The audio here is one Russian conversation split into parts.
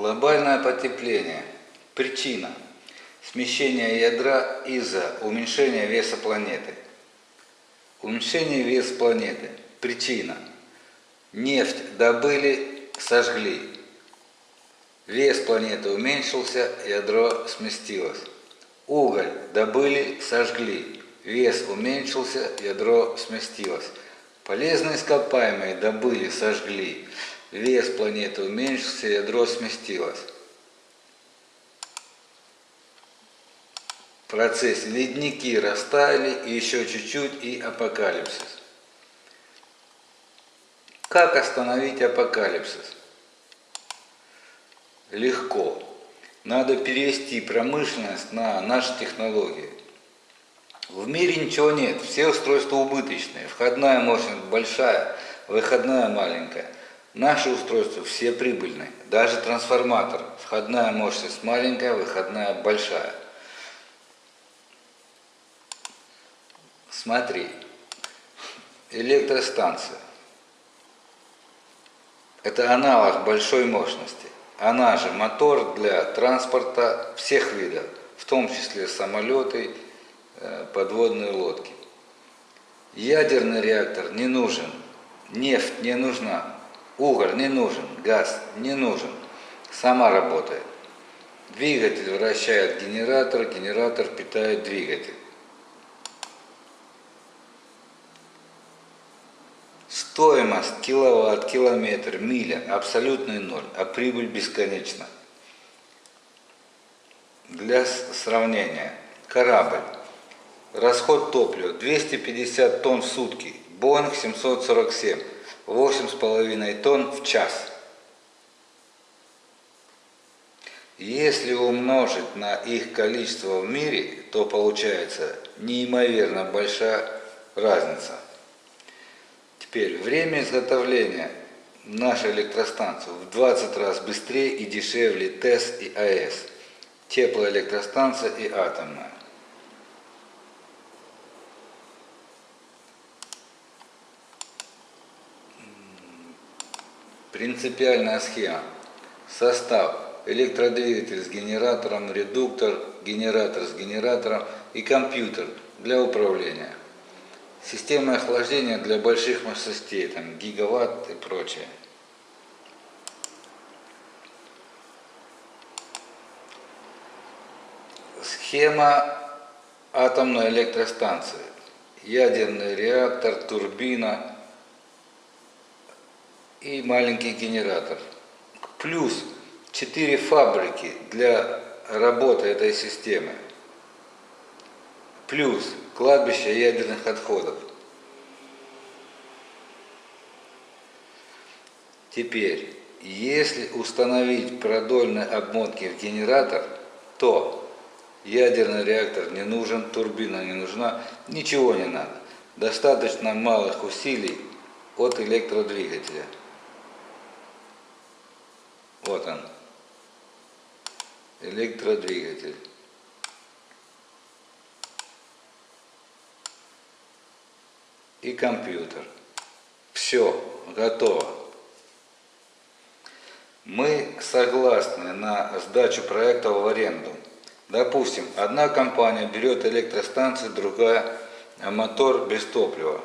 Глобальное потепление. Причина. Смещение ядра из-за уменьшения веса планеты. Уменьшение веса планеты. Причина. Нефть добыли, сожгли. Вес планеты уменьшился, ядро сместилось. Уголь добыли, сожгли. Вес уменьшился, ядро сместилось. Полезные ископаемые добыли, сожгли. Вес планеты уменьшился, ядро сместилось. В процессе ледники растаяли, и еще чуть-чуть, и апокалипсис. Как остановить апокалипсис? Легко. Надо перевести промышленность на наши технологии. В мире ничего нет, все устройства убыточные. Входная мощность большая, выходная маленькая. Наши устройства все прибыльные. Даже трансформатор. Входная мощность маленькая, выходная большая. Смотри. Электростанция. Это аналог большой мощности. Она же мотор для транспорта всех видов, в том числе самолеты, э, подводные лодки. Ядерный реактор не нужен, нефть не нужна, уголь не нужен, газ не нужен, сама работает. Двигатель вращает генератор, генератор питает двигатель. Стоимость киловатт, километр, миля абсолютный ноль, а прибыль бесконечна. Для сравнения, корабль. Расход топлива 250 тонн в сутки, Боинг 747, 8,5 тонн в час. Если умножить на их количество в мире, то получается неимоверно большая разница. Теперь время изготовления нашей электростанции в 20 раз быстрее и дешевле ТЭС и АЭС, теплоэлектростанция и атомная. Принципиальная схема. Состав. Электродвигатель с генератором, редуктор, генератор с генератором и компьютер для управления. Система охлаждения для больших мощностей, там гигаватт и прочее. Схема атомной электростанции. Ядерный реактор, турбина и маленький генератор. Плюс 4 фабрики для работы этой системы. Плюс кладбище ядерных отходов. Теперь, если установить продольные обмотки в генератор, то ядерный реактор не нужен, турбина не нужна, ничего не надо. Достаточно малых усилий от электродвигателя. Вот он, электродвигатель. и компьютер. Все, готово. Мы согласны на сдачу проекта в аренду. Допустим, одна компания берет электростанцию, другая мотор без топлива.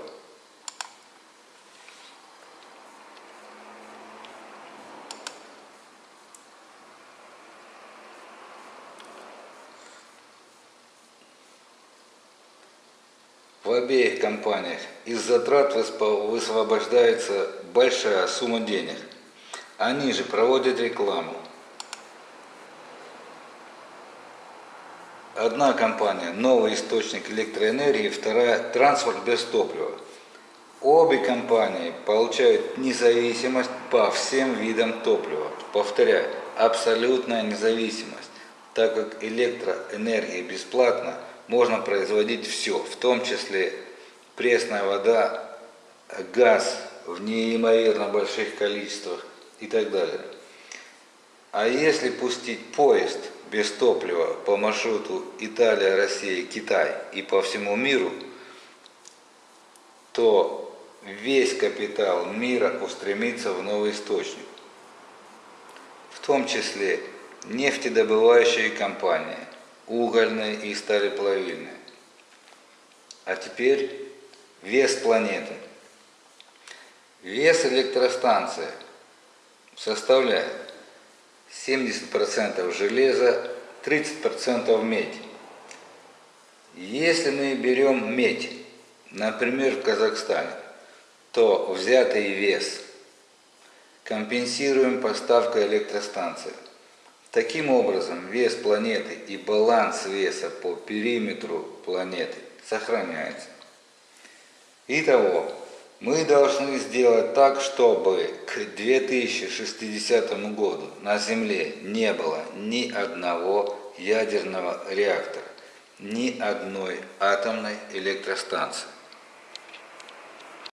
В обеих компаниях из затрат высвобождается большая сумма денег. Они же проводят рекламу. Одна компания – новый источник электроэнергии, вторая – транспорт без топлива. Обе компании получают независимость по всем видам топлива. Повторяю, абсолютная независимость, так как электроэнергия бесплатна – можно производить все, в том числе пресная вода, газ в неимоверно больших количествах и так далее. А если пустить поезд без топлива по маршруту Италия, Россия, Китай и по всему миру, то весь капитал мира устремится в новый источник. В том числе нефтедобывающие компании, угольные и сталеплавильные. А теперь вес планеты. Вес электростанции составляет 70% железа, 30% медь. Если мы берем медь, например, в Казахстане, то взятый вес компенсируем поставкой электростанции. Таким образом, вес планеты и баланс веса по периметру планеты сохраняется. Итого, мы должны сделать так, чтобы к 2060 году на Земле не было ни одного ядерного реактора, ни одной атомной электростанции.